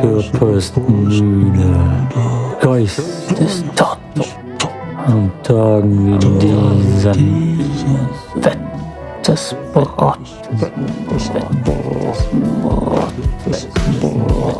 Körperstmüde, Geist ist tot. an Tagen wie diesen fettes Brot, fettes Brot, fettes Brot.